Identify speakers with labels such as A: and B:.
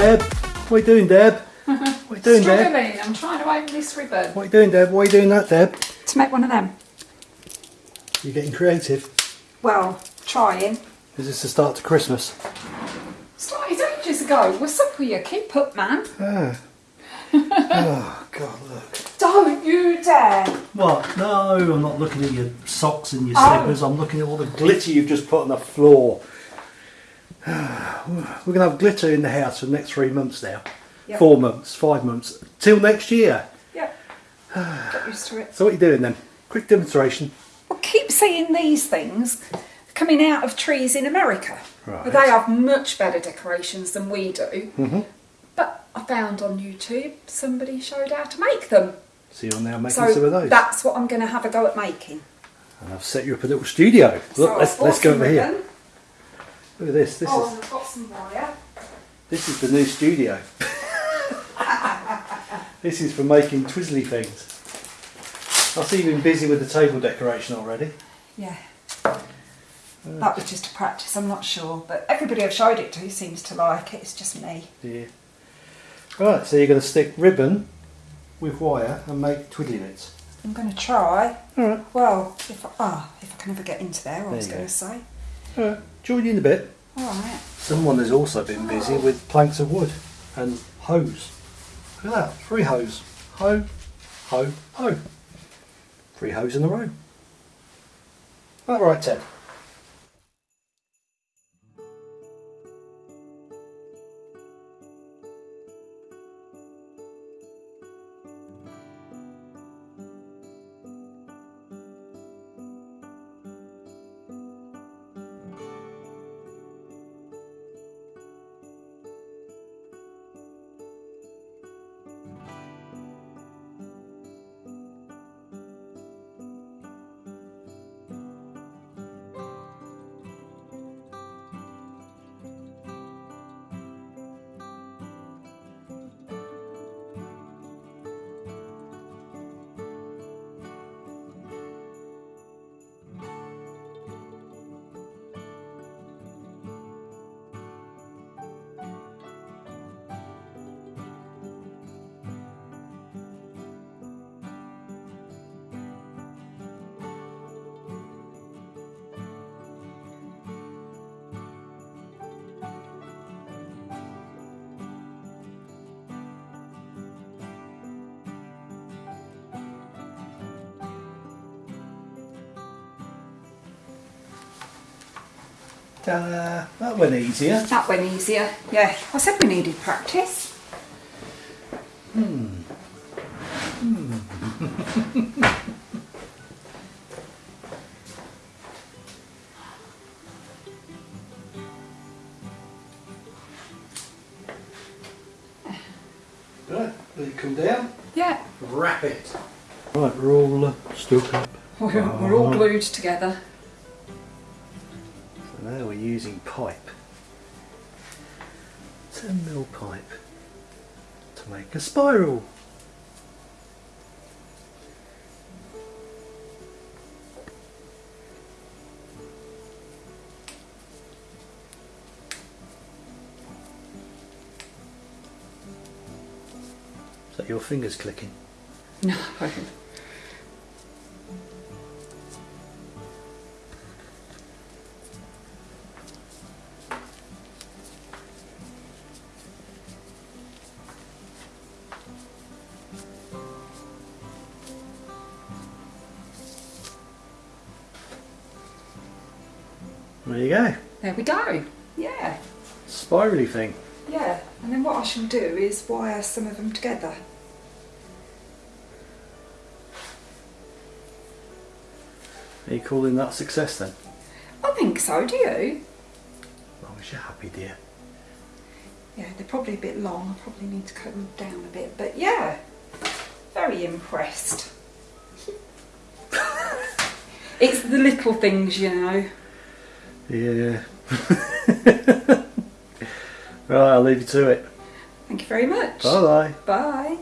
A: Deb? What are you doing, Deb? What are you doing, Deb?
B: Struggling, I'm trying to open this ribbon.
A: What are you doing, Deb? Why are you doing that, Deb?
B: To make one of them.
A: You're getting creative.
B: Well, trying.
A: Is this the start to Christmas?
B: Started ages ago. What's up with you? Keep up, man.
A: Ah. oh, God, look.
B: Don't you dare.
A: What? No, I'm not looking at your socks and your
B: Oh.
A: slippers. I'm looking at all the glitter you've just put on the floor. We're going to have glitter in the house for the next three months now.
B: Yep.
A: Four months, five months, till next year.
B: Yeah. Used to it.
A: So what are you doing then? Quick demonstration.
B: Well, keep seeing these things coming out of trees in America.
A: Right.
B: They have much better decorations than we do. Mhm. But I found on YouTube somebody showed how to make them.
A: So you're now making some of
B: So
A: those.
B: that's what I'm going to have a go at making.
A: And I've set you up a little studio. Look,
B: So
A: let's, let's go over here.
B: ribbon.
A: Look at this. This
B: Oh,
A: is
B: I've got some wire.
A: this is the new studio. this is for making twizzly things. I see you've been busy with the table decoration already.
B: Yeah. That was just a practice, I'm not sure. But everybody I've showed it to seems to like it, it's just me.
A: Yeah. Right, so you're going to stick ribbon with wire and make twiddly bits.
B: I'm going to try. Well, if I, ah, if I can ever get into there, I
A: There
B: was going
A: go.
B: to say.
A: Alright, join you in a bit.
B: Alright.
A: Someone has also been busy with planks of wood and hose. Look at that, three hose. Ho, ho, ho. Three hose in a row. All right, Ted. Ta-da! That went easier.
B: That went easier. Yeah, I said we needed practice. Hmm. Hmm.
A: Right, let it come down.
B: Yeah,
A: Wrap it. Right, we're all uh, stuck up.
B: we're, we're all oh. glued together.
A: Now we're using pipe. 10 mil pipe to make a spiral. Is that your fingers clicking?
B: No.
A: There you go.
B: There we go. Yeah.
A: Spirally thing.
B: Yeah, and then what I shall do is wire some of them together.
A: Are you calling that success then?
B: I think so, do you?
A: As long as you're happy, dear.
B: Yeah, they're probably a bit long. I probably need to cut them down a bit, but yeah, very impressed. it's the little things, you know.
A: Yeah. right, I'll leave you to it.
B: Thank you very much.
A: Bye bye.
B: Bye.